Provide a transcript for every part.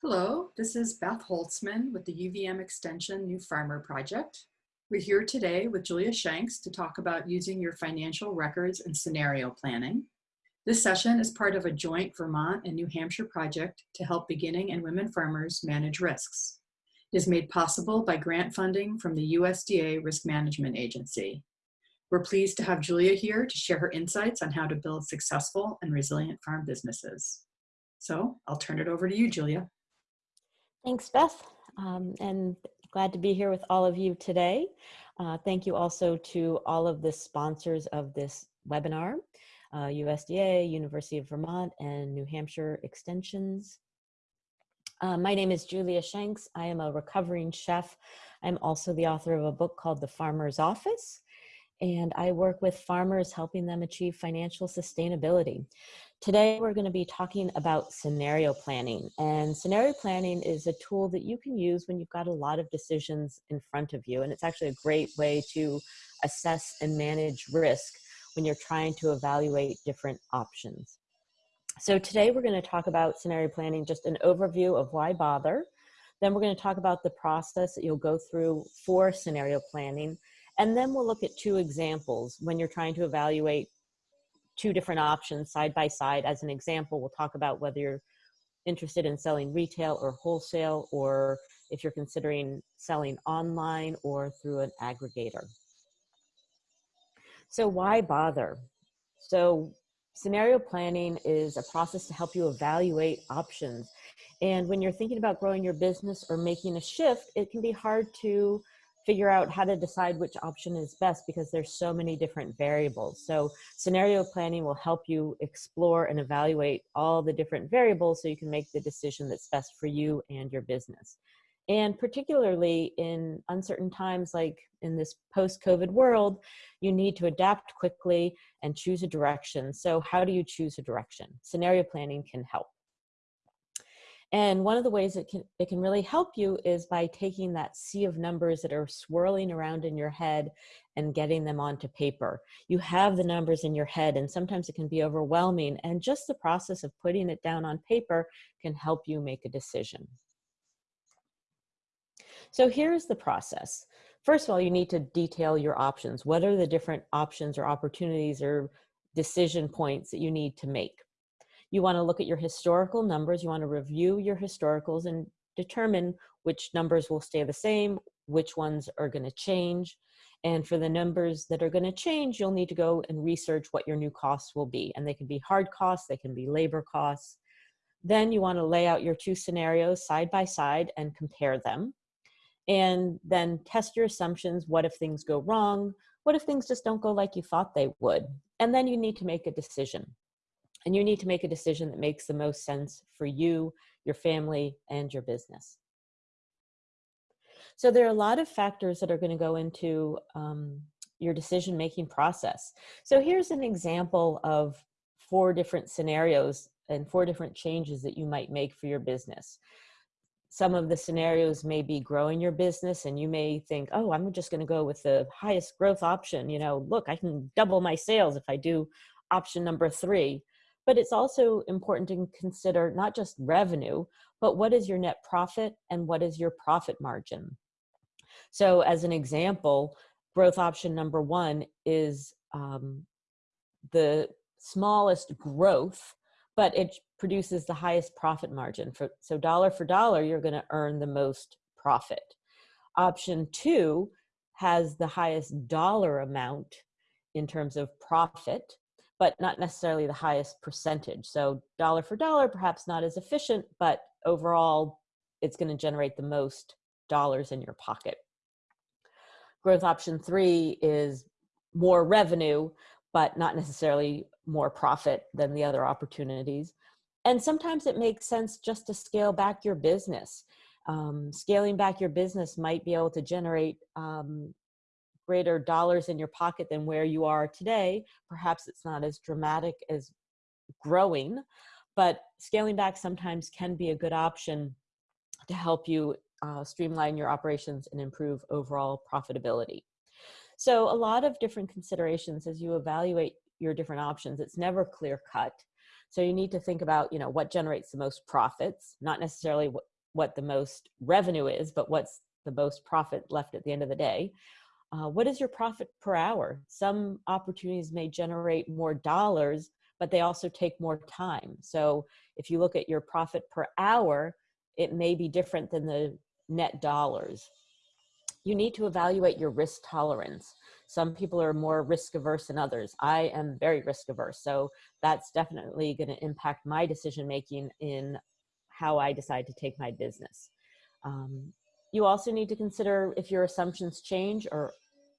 Hello, this is Beth Holtzman with the UVM Extension New Farmer Project. We're here today with Julia Shanks to talk about using your financial records and scenario planning. This session is part of a joint Vermont and New Hampshire project to help beginning and women farmers manage risks. It is made possible by grant funding from the USDA Risk Management Agency. We're pleased to have Julia here to share her insights on how to build successful and resilient farm businesses. So I'll turn it over to you, Julia. Thanks, Beth. Um, and glad to be here with all of you today. Uh, thank you also to all of the sponsors of this webinar, uh, USDA, University of Vermont, and New Hampshire Extensions. Uh, my name is Julia Shanks. I am a recovering chef. I'm also the author of a book called The Farmer's Office, and I work with farmers helping them achieve financial sustainability. Today, we're going to be talking about scenario planning. And scenario planning is a tool that you can use when you've got a lot of decisions in front of you. And it's actually a great way to assess and manage risk when you're trying to evaluate different options. So today, we're going to talk about scenario planning, just an overview of why bother. Then we're going to talk about the process that you'll go through for scenario planning. And then we'll look at two examples when you're trying to evaluate two different options side by side. As an example, we'll talk about whether you're interested in selling retail or wholesale, or if you're considering selling online or through an aggregator. So why bother? So scenario planning is a process to help you evaluate options. And when you're thinking about growing your business or making a shift, it can be hard to figure out how to decide which option is best because there's so many different variables. So scenario planning will help you explore and evaluate all the different variables so you can make the decision that's best for you and your business. And particularly in uncertain times like in this post-COVID world, you need to adapt quickly and choose a direction. So how do you choose a direction? Scenario planning can help. And one of the ways it can, it can really help you is by taking that sea of numbers that are swirling around in your head and getting them onto paper. You have the numbers in your head and sometimes it can be overwhelming and just the process of putting it down on paper can help you make a decision. So here's the process. First of all, you need to detail your options. What are the different options or opportunities or decision points that you need to make? You want to look at your historical numbers. You want to review your historicals and determine which numbers will stay the same, which ones are going to change. And for the numbers that are going to change, you'll need to go and research what your new costs will be. And they can be hard costs, they can be labor costs. Then you want to lay out your two scenarios side by side and compare them. And then test your assumptions. What if things go wrong? What if things just don't go like you thought they would? And then you need to make a decision. And you need to make a decision that makes the most sense for you, your family, and your business. So there are a lot of factors that are going to go into um, your decision-making process. So here's an example of four different scenarios and four different changes that you might make for your business. Some of the scenarios may be growing your business and you may think, oh, I'm just going to go with the highest growth option. You know, look, I can double my sales if I do option number three but it's also important to consider not just revenue, but what is your net profit and what is your profit margin? So as an example, growth option number one is um, the smallest growth, but it produces the highest profit margin. For, so dollar for dollar, you're gonna earn the most profit. Option two has the highest dollar amount in terms of profit, but not necessarily the highest percentage. So dollar for dollar, perhaps not as efficient, but overall, it's going to generate the most dollars in your pocket. Growth option three is more revenue, but not necessarily more profit than the other opportunities. And sometimes it makes sense just to scale back your business. Um, scaling back your business might be able to generate um, greater dollars in your pocket than where you are today. Perhaps it's not as dramatic as growing, but scaling back sometimes can be a good option to help you uh, streamline your operations and improve overall profitability. So a lot of different considerations as you evaluate your different options. It's never clear cut. So you need to think about, you know, what generates the most profits, not necessarily what, what the most revenue is, but what's the most profit left at the end of the day. Uh, what is your profit per hour? Some opportunities may generate more dollars, but they also take more time. So if you look at your profit per hour, it may be different than the net dollars. You need to evaluate your risk tolerance. Some people are more risk averse than others. I am very risk averse. So that's definitely going to impact my decision making in how I decide to take my business. Um, you also need to consider if your assumptions change or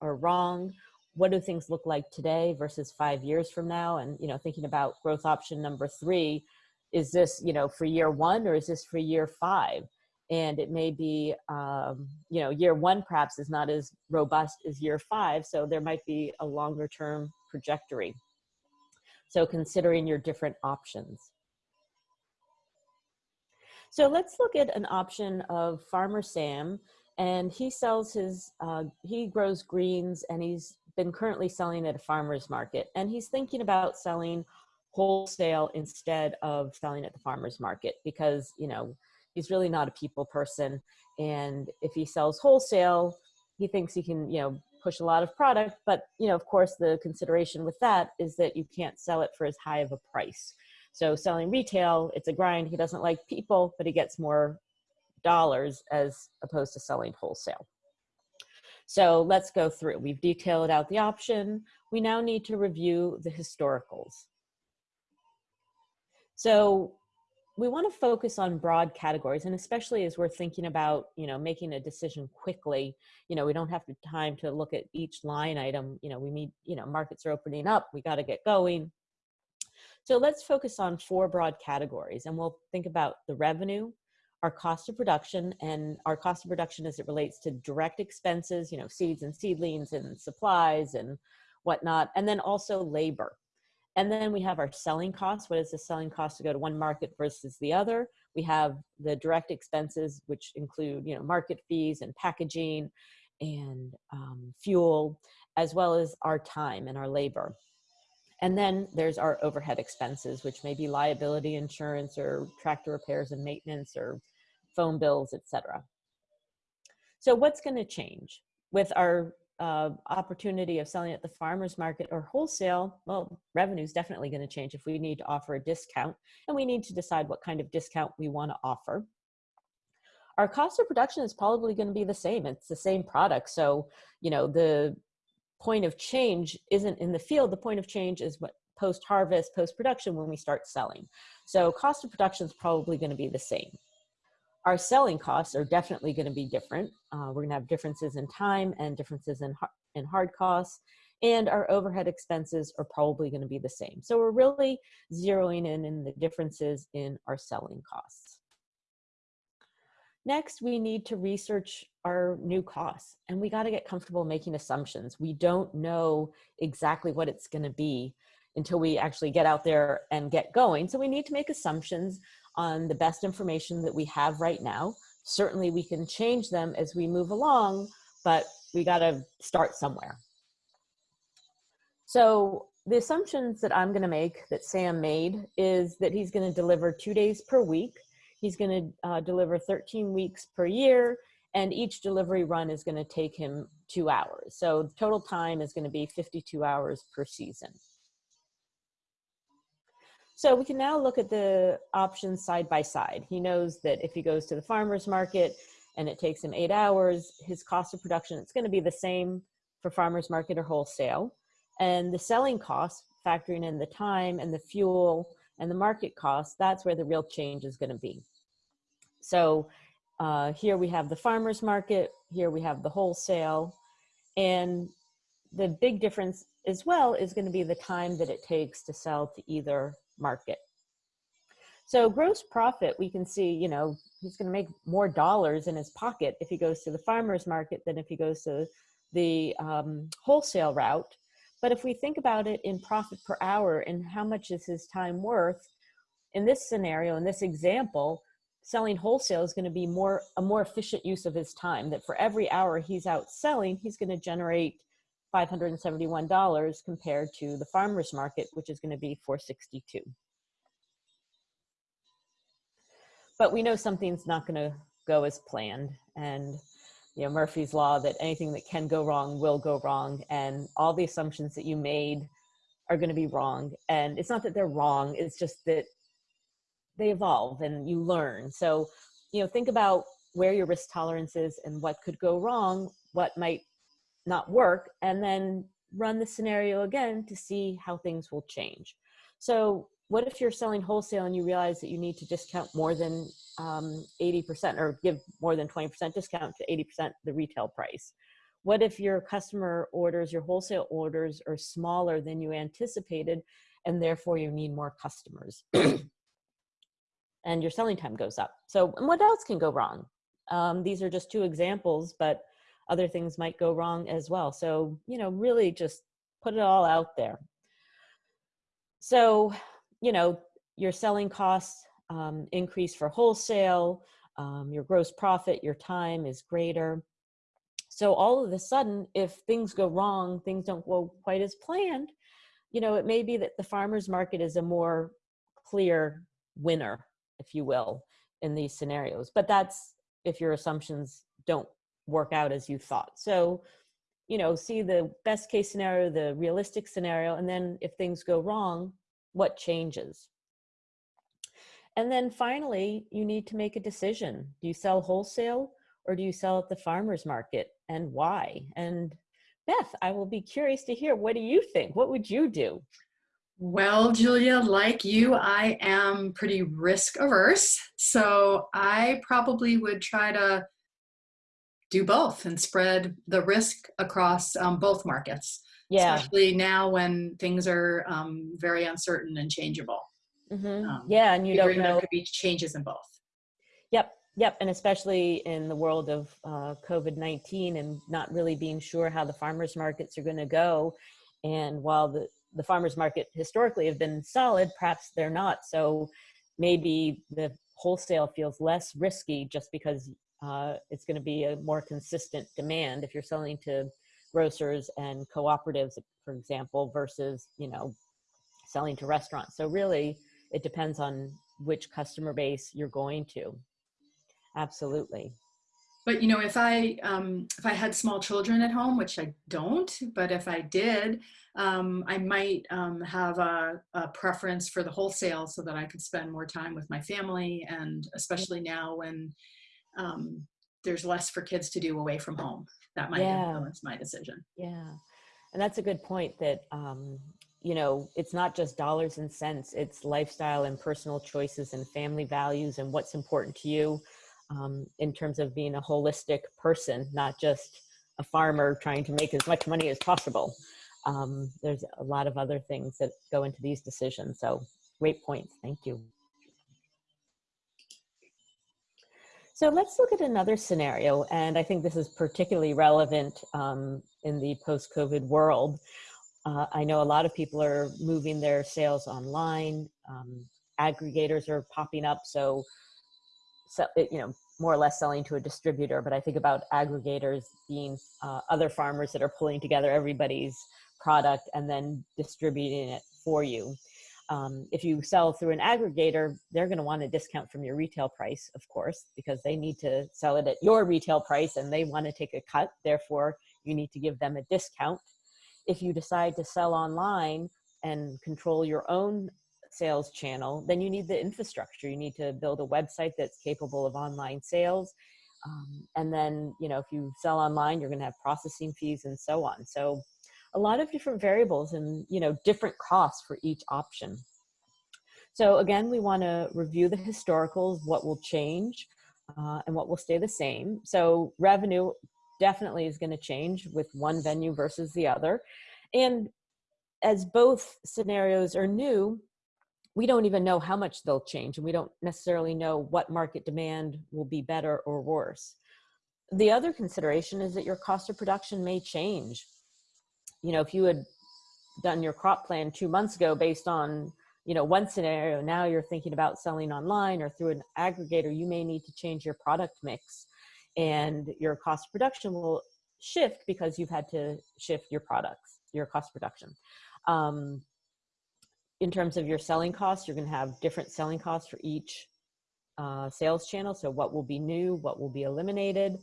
are wrong. What do things look like today versus five years from now? And, you know, thinking about growth option number three, is this, you know, for year one or is this for year five? And it may be, um, you know, year one perhaps is not as robust as year five. So there might be a longer term trajectory. So considering your different options. So let's look at an option of Farmer Sam and he sells his, uh, he grows greens and he's been currently selling at a farmer's market and he's thinking about selling wholesale instead of selling at the farmer's market because, you know, he's really not a people person. And if he sells wholesale, he thinks he can, you know, push a lot of product, but you know, of course, the consideration with that is that you can't sell it for as high of a price. So selling retail, it's a grind. He doesn't like people, but he gets more dollars as opposed to selling wholesale. So let's go through. We've detailed out the option. We now need to review the historicals. So we want to focus on broad categories and especially as we're thinking about you know making a decision quickly you know we don't have the time to look at each line item you know we need you know markets are opening up we got to get going so let's focus on four broad categories and we'll think about the revenue our cost of production and our cost of production as it relates to direct expenses you know seeds and seedlings and supplies and whatnot and then also labor and then we have our selling costs. What is the selling cost to go to one market versus the other? We have the direct expenses, which include, you know, market fees and packaging and um, fuel, as well as our time and our labor. And then there's our overhead expenses, which may be liability insurance or tractor repairs and maintenance or phone bills, etc. So what's going to change with our uh, opportunity of selling at the farmer's market or wholesale, well, revenue is definitely going to change if we need to offer a discount and we need to decide what kind of discount we want to offer. Our cost of production is probably going to be the same. It's the same product. So, you know, the point of change isn't in the field. The point of change is what post-harvest, post-production when we start selling. So cost of production is probably going to be the same. Our selling costs are definitely going to be different. Uh, we're going to have differences in time and differences in, in hard costs, and our overhead expenses are probably going to be the same. So we're really zeroing in in the differences in our selling costs. Next, we need to research our new costs and we got to get comfortable making assumptions. We don't know exactly what it's going to be until we actually get out there and get going. So we need to make assumptions on the best information that we have right now. Certainly we can change them as we move along, but we got to start somewhere. So the assumptions that I'm going to make that Sam made is that he's going to deliver two days per week. He's going to uh, deliver 13 weeks per year and each delivery run is going to take him two hours. So total time is going to be 52 hours per season. So we can now look at the options side by side. He knows that if he goes to the farmer's market and it takes him eight hours, his cost of production, it's gonna be the same for farmer's market or wholesale. And the selling cost, factoring in the time and the fuel and the market cost, that's where the real change is gonna be. So uh, here we have the farmer's market, here we have the wholesale, and the big difference as well is gonna be the time that it takes to sell to either market. So gross profit, we can see, you know, he's going to make more dollars in his pocket if he goes to the farmer's market than if he goes to the um, wholesale route. But if we think about it in profit per hour and how much is his time worth, in this scenario, in this example, selling wholesale is going to be more a more efficient use of his time. That for every hour he's out selling, he's going to generate $571 compared to the farmer's market, which is going to be 462. but we know something's not going to go as planned. And, you know, Murphy's Law that anything that can go wrong will go wrong. And all the assumptions that you made are going to be wrong. And it's not that they're wrong, it's just that they evolve and you learn. So, you know, think about where your risk tolerance is and what could go wrong, what might not work, and then run the scenario again to see how things will change. So what if you're selling wholesale and you realize that you need to discount more than um, 80% or give more than 20% discount to 80% the retail price? What if your customer orders, your wholesale orders are smaller than you anticipated and therefore you need more customers? and your selling time goes up. So what else can go wrong? Um, these are just two examples, but other things might go wrong as well. So, you know, really just put it all out there. So, you know, your selling costs um, increase for wholesale, um, your gross profit, your time is greater. So all of a sudden, if things go wrong, things don't go quite as planned, you know, it may be that the farmer's market is a more clear winner, if you will, in these scenarios. But that's if your assumptions don't work out as you thought. So, you know, see the best case scenario, the realistic scenario, and then if things go wrong, what changes? And then finally, you need to make a decision. Do you sell wholesale or do you sell at the farmer's market and why? And Beth, I will be curious to hear, what do you think? What would you do? Well, Julia, like you, I am pretty risk averse. So I probably would try to do both and spread the risk across um, both markets. Yeah. Especially now when things are um, very uncertain and changeable. Mm-hmm. Um, yeah, and you don't know. There could be changes in both. Yep, yep, and especially in the world of uh, COVID nineteen and not really being sure how the farmers markets are going to go. And while the the farmers market historically have been solid, perhaps they're not. So maybe the wholesale feels less risky just because uh, it's going to be a more consistent demand if you're selling to grocers and cooperatives, for example, versus, you know, selling to restaurants. So really, it depends on which customer base you're going to. Absolutely. But you know, if I um, if I had small children at home, which I don't, but if I did, um, I might um, have a, a, preference for the wholesale so that I could spend more time with my family, and especially now when um, there's less for kids to do away from home. That might yeah. influence my decision. Yeah, and that's a good point. That um, you know, it's not just dollars and cents; it's lifestyle and personal choices and family values and what's important to you um, in terms of being a holistic person, not just a farmer trying to make as much money as possible. Um, there's a lot of other things that go into these decisions. So great points. Thank you. So let's look at another scenario, and I think this is particularly relevant um, in the post-COVID world. Uh, I know a lot of people are moving their sales online. Um, aggregators are popping up, so, so you know, more or less selling to a distributor. But I think about aggregators being uh, other farmers that are pulling together everybody's product and then distributing it for you. Um, if you sell through an aggregator, they're going to want a discount from your retail price, of course, because they need to sell it at your retail price and they want to take a cut. Therefore, you need to give them a discount. If you decide to sell online and control your own sales channel, then you need the infrastructure. You need to build a website that's capable of online sales. Um, and then, you know, if you sell online, you're going to have processing fees and so on. So a lot of different variables and you know different costs for each option. So again, we want to review the historicals, what will change uh, and what will stay the same. So revenue definitely is going to change with one venue versus the other. And as both scenarios are new, we don't even know how much they'll change and we don't necessarily know what market demand will be better or worse. The other consideration is that your cost of production may change you know, if you had done your crop plan two months ago based on, you know, one scenario, now you're thinking about selling online or through an aggregator, you may need to change your product mix and your cost of production will shift because you've had to shift your products, your cost of production. Um, in terms of your selling costs, you're going to have different selling costs for each uh, sales channel. So what will be new, what will be eliminated.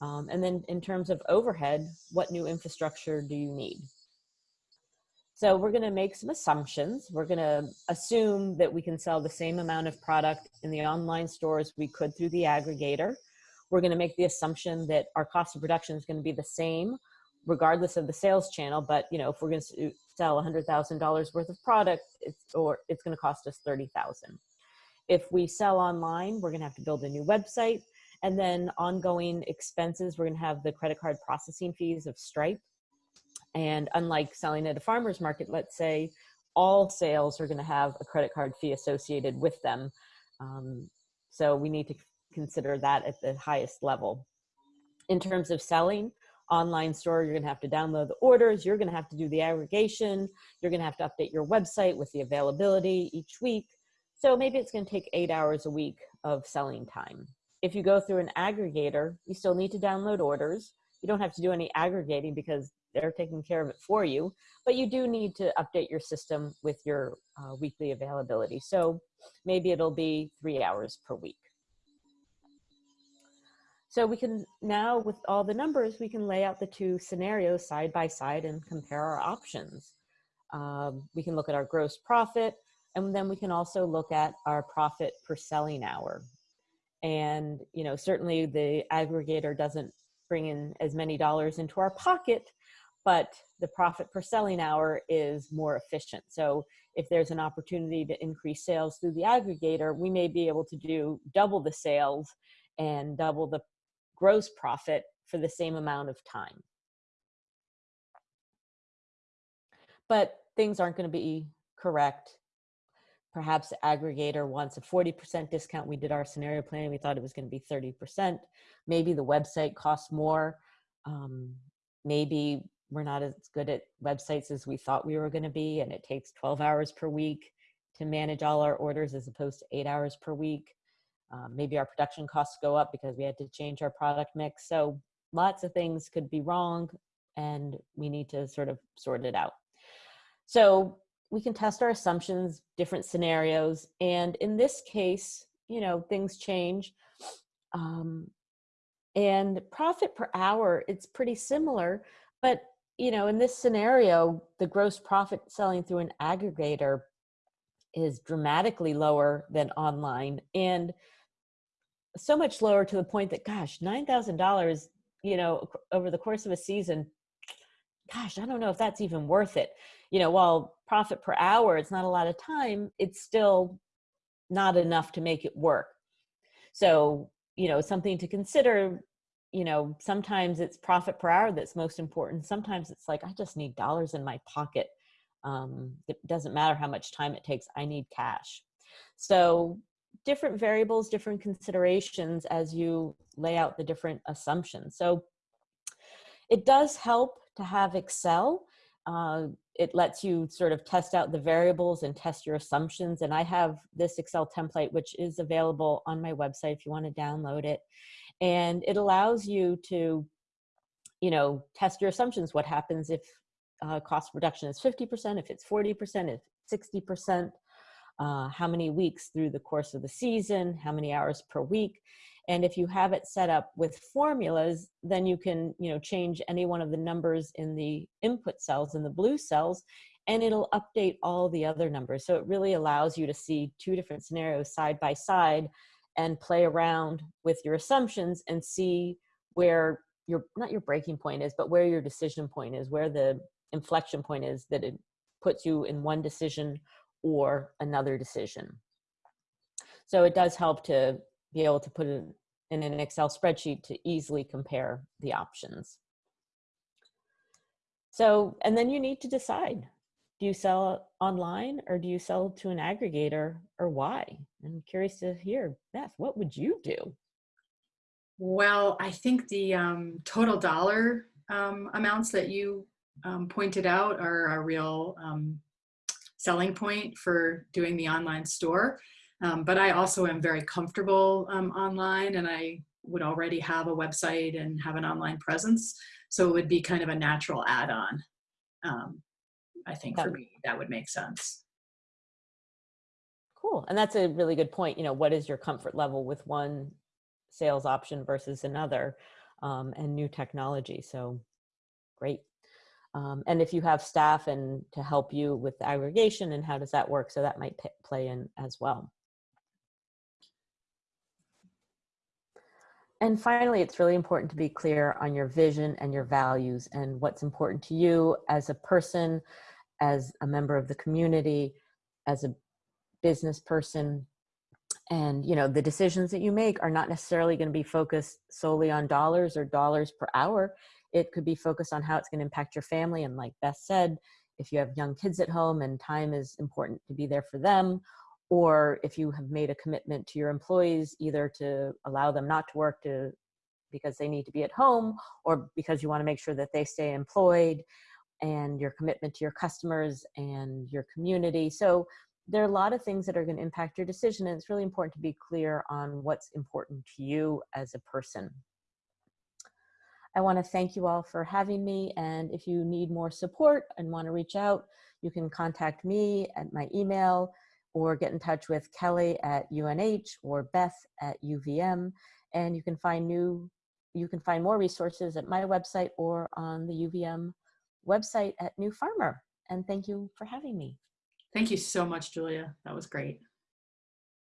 Um, and then in terms of overhead, what new infrastructure do you need? So we're going to make some assumptions. We're going to assume that we can sell the same amount of product in the online stores we could through the aggregator. We're going to make the assumption that our cost of production is going to be the same regardless of the sales channel. But you know, if we're going to sell $100,000 worth of product, it's, or it's going to cost us 30,000. If we sell online, we're going to have to build a new website. And then ongoing expenses, we're going to have the credit card processing fees of Stripe. And unlike selling at a farmer's market, let's say all sales are going to have a credit card fee associated with them. Um, so we need to consider that at the highest level. In terms of selling, online store, you're going to have to download the orders, you're going to have to do the aggregation, you're going to have to update your website with the availability each week. So maybe it's going to take eight hours a week of selling time. If you go through an aggregator, you still need to download orders. You don't have to do any aggregating because they're taking care of it for you, but you do need to update your system with your uh, weekly availability. So maybe it'll be three hours per week. So we can now, with all the numbers, we can lay out the two scenarios side by side and compare our options. Um, we can look at our gross profit, and then we can also look at our profit per selling hour. And, you know, certainly the aggregator doesn't bring in as many dollars into our pocket, but the profit per selling hour is more efficient. So if there's an opportunity to increase sales through the aggregator, we may be able to do double the sales and double the gross profit for the same amount of time. But things aren't going to be correct. Perhaps aggregator wants a 40% discount. We did our scenario planning. We thought it was going to be 30%. Maybe the website costs more. Um, maybe we're not as good at websites as we thought we were going to be, and it takes 12 hours per week to manage all our orders as opposed to eight hours per week. Um, maybe our production costs go up because we had to change our product mix. So lots of things could be wrong and we need to sort of sort it out. So we can test our assumptions, different scenarios. And in this case, you know, things change. Um, and profit per hour, it's pretty similar, but you know, in this scenario, the gross profit selling through an aggregator is dramatically lower than online. And so much lower to the point that gosh $9000 you know over the course of a season gosh i don't know if that's even worth it. You know while profit per hour it's not a lot of time it's still not enough to make it work. So you know something to consider you know sometimes it's profit per hour that's most important. Sometimes it's like i just need dollars in my pocket. Um, it doesn't matter how much time it takes i need cash. So different variables, different considerations as you lay out the different assumptions. So it does help to have Excel. Uh, it lets you sort of test out the variables and test your assumptions. And I have this Excel template, which is available on my website if you want to download it. And it allows you to, you know, test your assumptions. What happens if uh, cost reduction is 50%, if it's 40%, if 60%, uh, how many weeks through the course of the season, how many hours per week. And if you have it set up with formulas, then you can you know, change any one of the numbers in the input cells in the blue cells, and it'll update all the other numbers. So it really allows you to see two different scenarios side by side and play around with your assumptions and see where your, not your breaking point is, but where your decision point is, where the inflection point is that it puts you in one decision or another decision. So it does help to be able to put it in an Excel spreadsheet to easily compare the options. So, and then you need to decide, do you sell online or do you sell to an aggregator or why? I'm curious to hear, Beth, what would you do? Well, I think the um, total dollar um, amounts that you um, pointed out are a real um, selling point for doing the online store. Um, but I also am very comfortable um, online and I would already have a website and have an online presence. So it would be kind of a natural add-on. Um, I think for me, that would make sense. Cool. And that's a really good point. You know, what is your comfort level with one sales option versus another um, and new technology? So great. Um, and if you have staff and to help you with the aggregation and how does that work? So that might play in as well. And finally, it's really important to be clear on your vision and your values and what's important to you as a person, as a member of the community, as a business person. And, you know, the decisions that you make are not necessarily going to be focused solely on dollars or dollars per hour. It could be focused on how it's going to impact your family. And like Beth said, if you have young kids at home and time is important to be there for them, or if you have made a commitment to your employees either to allow them not to work to because they need to be at home or because you want to make sure that they stay employed and your commitment to your customers and your community so there are a lot of things that are going to impact your decision and it's really important to be clear on what's important to you as a person i want to thank you all for having me and if you need more support and want to reach out you can contact me at my email or get in touch with Kelly at UNH or Beth at UVM. And you can find new, you can find more resources at my website or on the UVM website at New Farmer. And thank you for having me. Thank you so much, Julia. That was great.